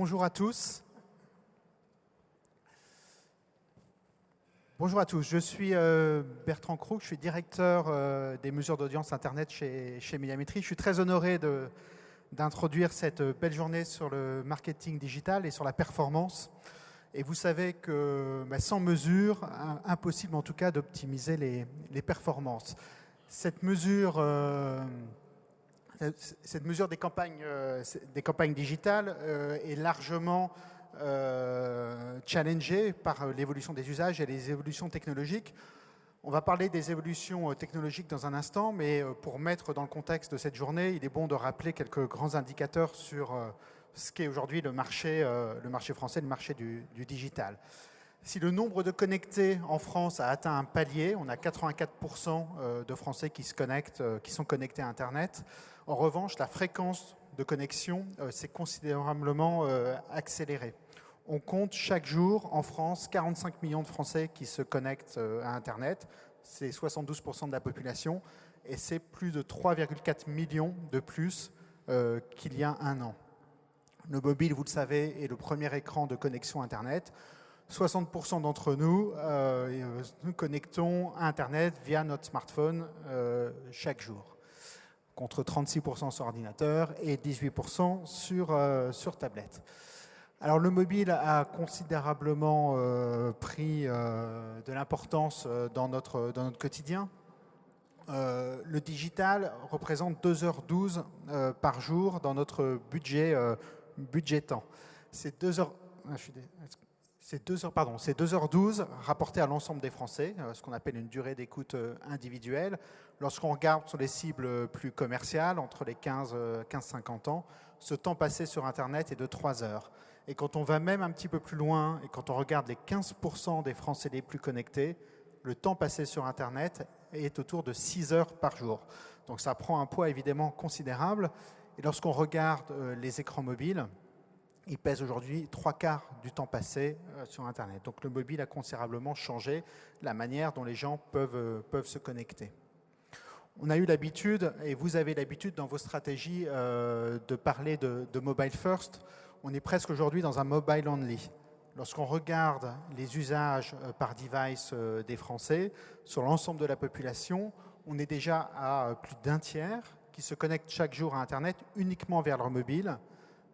Bonjour à tous. Bonjour à tous, je suis euh, Bertrand Crook, je suis directeur euh, des mesures d'audience Internet chez, chez Médiamétrie. Je suis très honoré d'introduire cette belle journée sur le marketing digital et sur la performance. Et vous savez que bah, sans mesure, impossible en tout cas d'optimiser les, performances. Cette mesure, euh, cette mesure des campagnes, des campagnes digitales est largement euh, challengé par euh, l'évolution des usages et les évolutions technologiques. On va parler des évolutions euh, technologiques dans un instant, mais pour mettre dans le contexte de cette journée, il est bon de rappeler quelques grands indicateurs sur ce qu'est aujourd'hui le marché, le marché français, le marché du, du, digital. Si le nombre de connectés en France a atteint un palier, on a 84% de Français qui se connectent, qui sont connectés à Internet. En revanche, la fréquence de connexion s'est considérablement accélérée. On compte chaque jour en France 45 millions de Français qui se connectent euh, à Internet. C'est 72% de la population et c'est plus de 3,4 millions de plus euh, qu'il y a un an. Le mobile, vous le savez, est le premier écran de connexion Internet. 60% d'entre nous euh, nous connectons à Internet via notre smartphone chaque jour, contre 36% sur ordinateur et 18% sur, sur tablette. Alors le mobile a considérablement euh, pris euh, de l'importance euh, dans notre, dans notre quotidien. le digital représente 2h12 par jour dans notre budget, budget temps. C'est 2 heures, ah, c'est 2 heures, pardon, c'est 2h12 rapporté à l'ensemble des Français, ce qu'on appelle une durée d'écoute individuelle. Lorsqu'on regarde sur les cibles plus commerciales, entre les 15 15-50 ans, ce temps passé sur Internet est de 3 heures. Et quand on va même un petit peu plus loin, et quand on regarde les 15% des Français les plus connectés, le temps passé sur Internet est autour de 6 heures par jour. Donc ça prend un poids évidemment considérable. Et lorsqu'on regarde euh, les écrans mobiles, ils pèsent aujourd'hui trois quarts du temps passé euh, sur Internet. Donc le mobile a considérablement changé la manière dont les gens peuvent, euh, peuvent se connecter. On a eu l'habitude, et vous avez l'habitude dans vos stratégies, de parler de, de mobile first on est presque aujourd'hui dans un mobile only. Lorsqu'on regarde les usages euh, par device euh, des Français sur l'ensemble de la population, on est déjà à euh, plus d'un tiers qui se connectent chaque jour à Internet uniquement vers leur mobile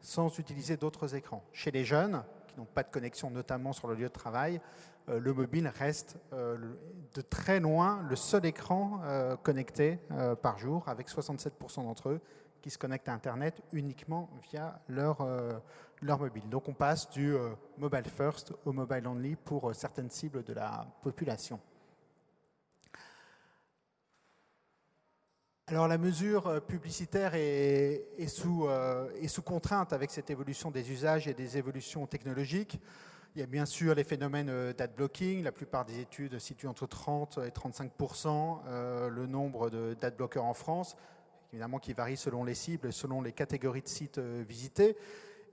sans utiliser d'autres écrans. Chez les jeunes, qui n'ont pas de connexion notamment sur le lieu de travail, le mobile reste de très loin le seul écran connecté par jour, avec 67% d'entre eux qui se connectent à Internet uniquement via leur, euh, leur mobile. Donc on passe du euh, mobile first au mobile only pour euh, certaines cibles de la population. Alors la mesure publicitaire est, est, sous, contrainte avec cette évolution des usages et des évolutions technologiques. Il y a bien sûr les phénomènes d'adblocking. La plupart des études situent entre 30 et 35 le nombre d'adblockers en France évidemment qui varie selon les cibles selon les catégories de sites euh, visités.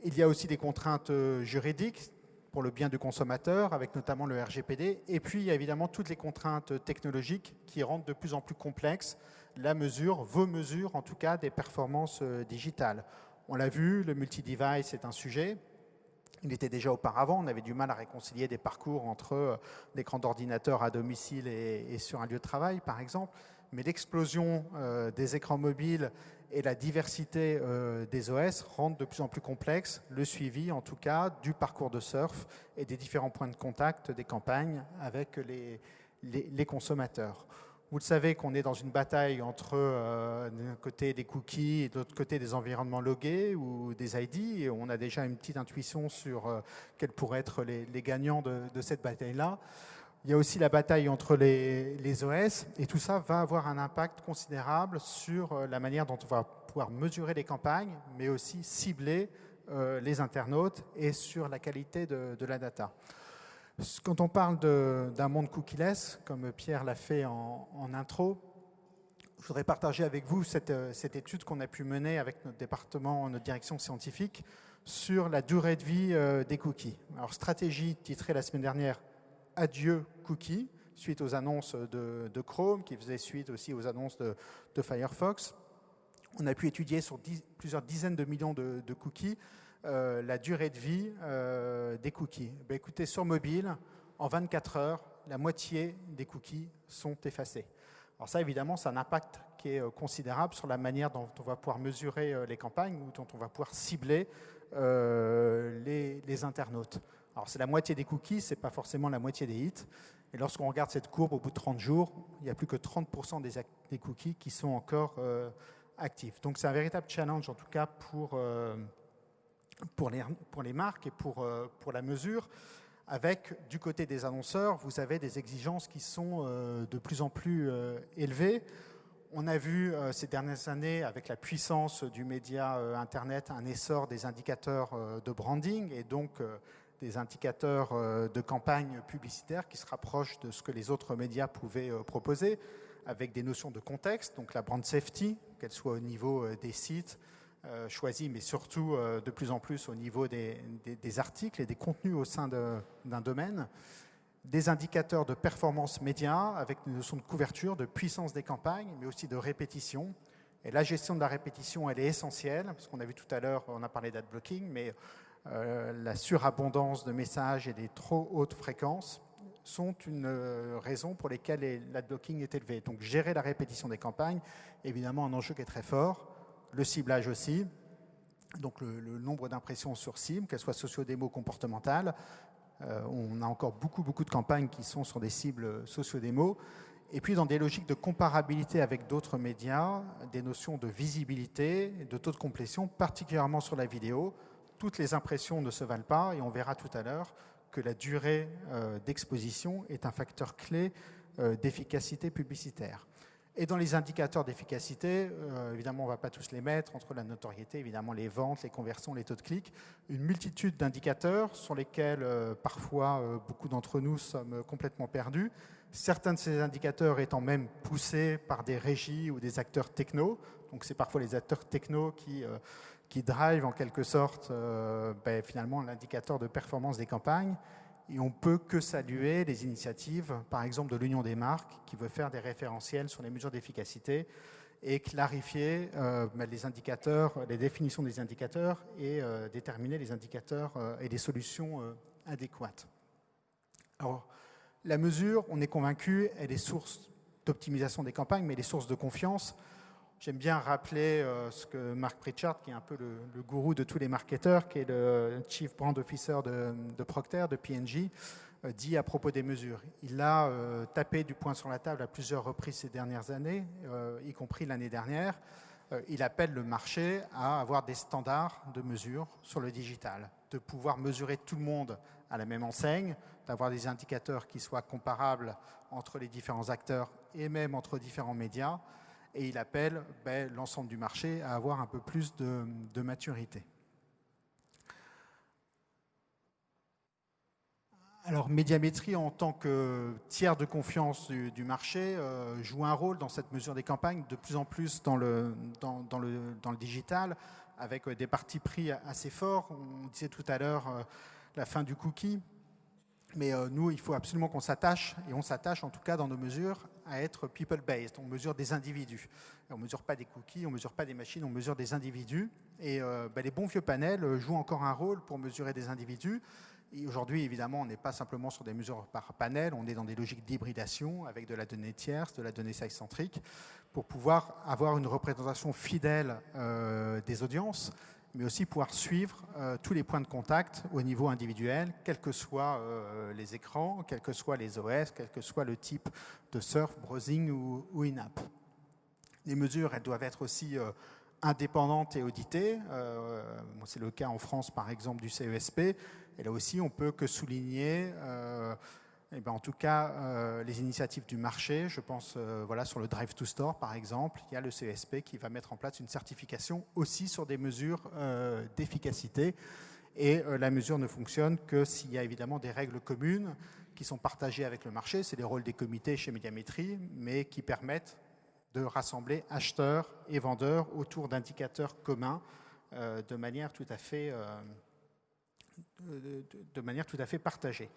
Il y a aussi des contraintes euh, juridiques pour le bien du consommateur, avec notamment le RGPD. Et puis, il y a évidemment toutes les contraintes technologiques qui rendent de plus en plus complexe la mesure, vos mesures en tout cas, des performances euh, digitales. On l'a vu, le multi-device est un sujet. Il était déjà auparavant, on avait du mal à réconcilier des parcours entre l'écran d'ordinateur à domicile et, sur un lieu de travail, par exemple mais l'explosion euh, des écrans mobiles et la diversité euh, des OS rendent de plus en plus complexe le suivi, en tout cas, du parcours de surf et des différents points de contact des campagnes avec les, consommateurs. Vous le savez qu'on est dans une bataille entre euh, d'un côté des cookies et de l'autre côté des environnements logués ou des ID. On a déjà une petite intuition sur quels pourraient être les, gagnants de, cette bataille-là. Il y a aussi la bataille entre les, OS et tout ça va avoir un impact considérable sur euh, la manière dont on va pouvoir mesurer les campagnes, mais aussi cibler euh, les internautes et sur la qualité de la data. Quand on parle d'un monde cookieless, comme Pierre l'a fait en, intro, je voudrais partager avec vous cette, euh, cette étude qu'on a pu mener avec notre département, notre direction scientifique, sur la durée de vie des cookies. Alors, stratégie titrée la semaine dernière adieu cookies, suite aux annonces de, Chrome, qui faisait suite aussi aux annonces de, Firefox. On a pu étudier sur plusieurs dizaines de millions de, cookies la durée de vie des cookies. Ben, écoutez, sur mobile, en 24 heures, la moitié des cookies sont effacés. Alors ça, évidemment, a un impact qui est considérable sur la manière dont on va pouvoir mesurer les campagnes ou dont on va pouvoir cibler les, internautes. Alors c'est la moitié des cookies, ce n'est pas forcément la moitié des hits. Et lorsqu'on regarde cette courbe, au bout de 30 jours, il n'y a plus que 30% des, cookies qui sont encore euh, actifs. Donc c'est un véritable challenge, en tout cas, pour, euh, pour, les, marques et pour, euh, pour la mesure. Avec, du côté des annonceurs, vous avez des exigences qui sont de plus en plus élevées. On a vu ces dernières années, avec la puissance du média Internet, un essor des indicateurs de branding et donc des indicateurs euh, de campagne publicitaire qui se rapprochent de ce que les autres médias pouvaient euh, proposer, avec des notions de contexte, donc la brand safety, qu'elle soit au niveau euh, des sites choisis, mais surtout de plus en plus au niveau des, articles et des contenus au sein d'un domaine, des indicateurs de performance média, avec des notions de couverture, de puissance des campagnes, mais aussi de répétition. Et la gestion de la répétition, elle est essentielle, parce qu'on a vu tout à l'heure, on a parlé d'adblocking, mais euh, la surabondance de messages et des trop hautes fréquences sont une euh, raison pour lesquelles l'adblocking est élevé. Donc gérer la répétition des campagnes, évidemment un enjeu qui est très fort, le ciblage aussi, donc le, nombre d'impressions sur cible, qu'elles soient socio-démo comportementales. Euh, on a encore beaucoup, beaucoup de campagnes qui sont sur des cibles socio-démo. Et puis dans des logiques de comparabilité avec d'autres médias, des notions de visibilité, de taux de complétion, particulièrement sur la vidéo, toutes les impressions ne se valent pas et on verra tout à l'heure que la durée euh, d'exposition est un facteur clé euh, d'efficacité publicitaire. Et dans les indicateurs d'efficacité, euh, évidemment, on ne va pas tous les mettre, entre la notoriété, évidemment, les ventes, les conversions, les taux de clics, une multitude d'indicateurs sur lesquels, parfois, beaucoup d'entre nous sommes complètement perdus. Certains de ces indicateurs étant même poussés par des régies ou des acteurs techno. Donc, c'est parfois les acteurs techno qui qui en quelque sorte euh, ben, finalement l'indicateur de performance des campagnes. Et on peut que saluer les initiatives, par exemple de l'Union des marques, qui veut faire des référentiels sur les mesures d'efficacité et clarifier euh, ben, les indicateurs, les définitions des indicateurs et euh, déterminer les indicateurs et les solutions adéquates. Alors, la mesure, on est convaincu, elle est source d'optimisation des campagnes, mais elle est source de confiance. J'aime bien rappeler euh, ce que Mark Pritchard, qui est un peu le, gourou de tous les marketeurs, qui est le Chief Brand Officer de, Procter, de P&G, euh, dit à propos des mesures. Il a euh, tapé du poing sur la table à plusieurs reprises ces dernières années, y compris l'année dernière. il appelle le marché à avoir des standards de mesure sur le digital, de pouvoir mesurer tout le monde à la même enseigne, d'avoir des indicateurs qui soient comparables entre les différents acteurs et même entre différents médias, et il appelle ben, l'ensemble du marché à avoir un peu plus de, maturité. Alors, Médiamétrie, en tant que tiers de confiance du, marché, euh, joue un rôle dans cette mesure des campagnes, de plus en plus dans le, digital, avec euh, des partis pris assez forts. On disait tout à l'heure euh, la fin du cookie. Mais nous, il faut absolument qu'on s'attache, et on s'attache en tout cas dans nos mesures, à être people-based. On mesure des individus. on ne mesure pas des cookies, on ne mesure pas des machines, on mesure des individus. Et euh, bah, les bons vieux panels euh, jouent encore un rôle pour mesurer des individus. Aujourd'hui, évidemment, on n'est pas simplement sur des mesures par panel, on est dans des logiques d'hybridation avec de la donnée tierce, de la donnée size-centrique, pour pouvoir avoir une représentation fidèle euh, des audiences, mais aussi pouvoir suivre tous les points de contact au niveau individuel, quels que soient les écrans, quels que soient les OS, quel que soit le type de surf, browsing ou, in-app. Les mesures, elles doivent être aussi euh, indépendantes et auditées. Euh, c'est le cas en France, par exemple, du CESP. Et là aussi, on peut que souligner, euh, eh ben, en tout cas, les initiatives du marché. Je pense voilà, sur le Drive to Store, par exemple. Il y a le CESP qui va mettre en place une certification aussi sur des mesures d'efficacité. Et la mesure ne fonctionne que s'il y a évidemment des règles communes qui sont partagés avec le marché. C'est les rôles des comités chez Médiamétrie, mais qui permettent de rassembler acheteurs et vendeurs autour d'indicateurs communs euh, de, manière tout à fait, euh, de, manière tout à fait partagée.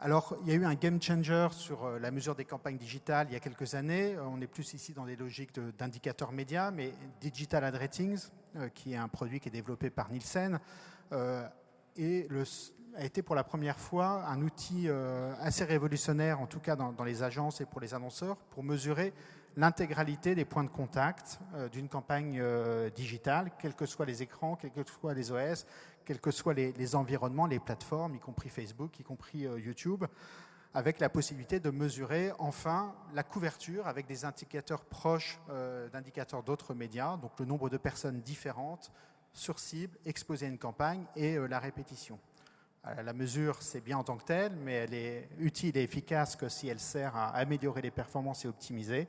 Alors, il y a eu un game changer sur euh, la mesure des campagnes digitales il y a quelques années. Euh, on est plus ici dans des logiques d'indicateurs médias, mais Digital Ad Ratings, euh, qui est un produit qui est développé par Nielsen, a été pour la première fois un outil assez révolutionnaire, en tout cas dans, les agences et pour les annonceurs, pour mesurer l'intégralité des points de contact d'une campagne digitale, quels que soient les écrans, quels que soient les OS, quels que soient les, environnements, les plateformes, y compris Facebook, y compris euh, YouTube, avec la possibilité de mesurer enfin la couverture avec des indicateurs proches euh, d'indicateurs d'autres médias, donc le nombre de personnes différentes sur cible, exposées à une campagne et euh, la répétition. la mesure, c'est bien en tant que telle, mais elle est utile et efficace que si elle sert à améliorer les performances et optimiser.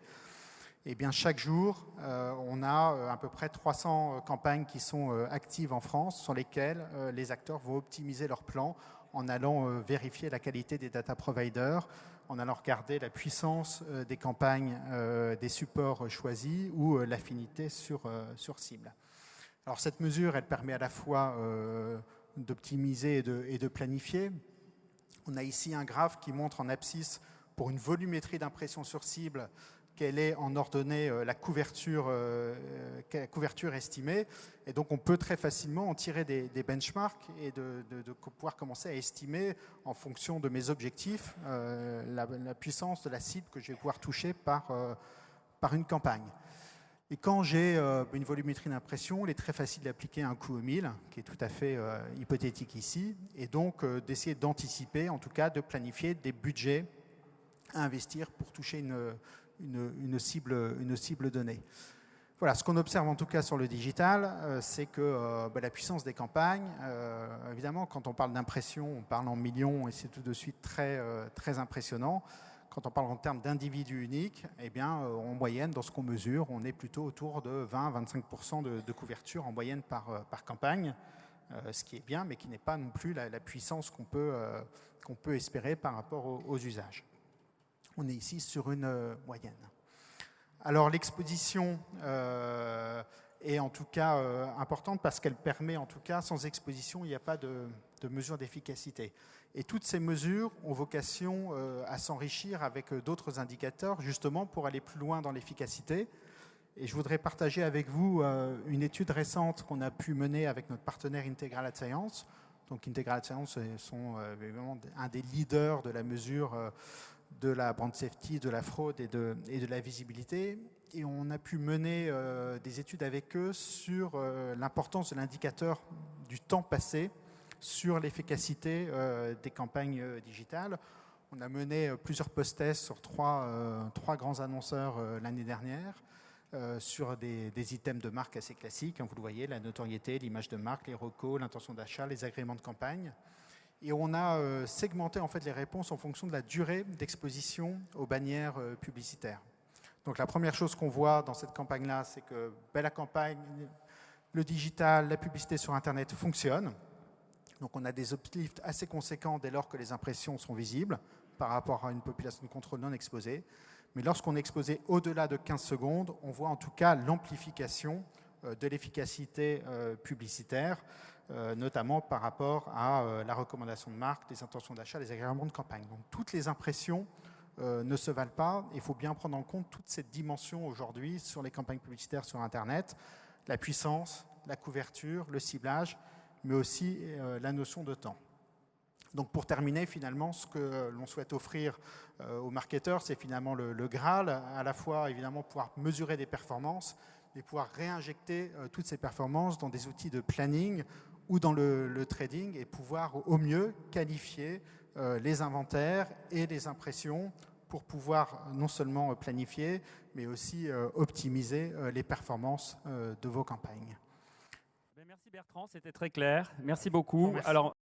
Eh bien, chaque jour, euh, on a euh, à peu près 300 euh, campagnes qui sont actives en France, sur lesquelles les acteurs vont optimiser leur plan en allant vérifier la qualité des data providers, en allant regarder la puissance des campagnes, des supports choisis ou l'affinité sur, sur cible. Alors cette mesure, elle permet à la fois d'optimiser et et de planifier. On a ici un graphe qui montre en abscisse pour une volumétrie d'impression sur cible quelle est en ordonnée euh, la couverture, euh, euh, couverture estimée. Et donc, on peut très facilement en tirer des, benchmarks et de, pouvoir commencer à estimer, en fonction de mes objectifs, la, puissance de la cible que je vais pouvoir toucher par, par une campagne. Et quand j'ai une volumétrie d'impression, il est très facile d'appliquer un coût au mille, qui est tout à fait hypothétique ici, et donc d'essayer d'anticiper, en tout cas de planifier des budgets à investir pour toucher une, une, cible, une cible donnée. Voilà, ce qu'on observe en tout cas sur le digital, euh, c'est que euh, bah, la puissance des campagnes, euh, évidemment, quand on parle d'impression, on parle en millions et c'est tout de suite très, très impressionnant. Quand on parle en termes d'individus uniques, eh bien, en moyenne, dans ce qu'on mesure, on est plutôt autour de 20-25% de, couverture en moyenne par, campagne, ce qui est bien, mais qui n'est pas non plus la, puissance qu'on peut, qu'on peut espérer par rapport aux usages on est ici sur une euh, moyenne. Alors l'exposition euh, est en tout cas euh, importante parce qu'elle permet, en tout cas, sans exposition, il n'y a pas de, mesure d'efficacité. Et toutes ces mesures ont vocation à s'enrichir avec d'autres indicateurs, justement pour aller plus loin dans l'efficacité. Et je voudrais partager avec vous une étude récente qu'on a pu mener avec notre partenaire Integral Science. Donc Integral Science sont un des leaders de la mesure de la brand safety, de la fraude et de, la visibilité. Et on a pu mener euh, des études avec eux sur euh, l'importance de l'indicateur du temps passé sur l'efficacité euh, des campagnes digitales. On a mené plusieurs post-tests sur trois, grands annonceurs l'année dernière. sur des, des, items de marque assez classiques, hein, vous le voyez, la notoriété, l'image de marque, les recos, l'intention d'achat, les agréments de campagne. Et on a euh, segmenté en fait les réponses en fonction de la durée d'exposition aux bannières euh, publicitaires. Donc la première chose qu'on voit dans cette campagne-là, c'est que ben, la campagne, le digital, la publicité sur Internet fonctionne. Donc on a des uplifts assez conséquents dès lors que les impressions sont visibles par rapport à une population de contrôle non exposée. Mais lorsqu'on est exposé au-delà de 15 secondes, on voit en tout cas l'amplification euh, de l'efficacité publicitaire euh, notamment par rapport à euh, la recommandation de marque, les intentions d'achat, les agréments de campagne. Donc toutes les impressions euh, ne se valent pas. Il faut bien prendre en compte toute cette dimension aujourd'hui sur les campagnes publicitaires sur Internet, la puissance, la couverture, le ciblage, mais aussi la notion de temps. Donc pour terminer, finalement, ce que l'on souhaite offrir aux marketeurs, c'est finalement le, le, Graal, à la fois évidemment pouvoir mesurer des performances, mais pouvoir réinjecter toutes ces performances dans des outils de planning ou dans le, trading et pouvoir au mieux qualifier euh, les inventaires et les impressions pour pouvoir non seulement planifier, mais aussi euh, optimiser euh, les performances de vos campagnes. Ben, merci Bertrand, c'était très clair. Merci beaucoup. Alors...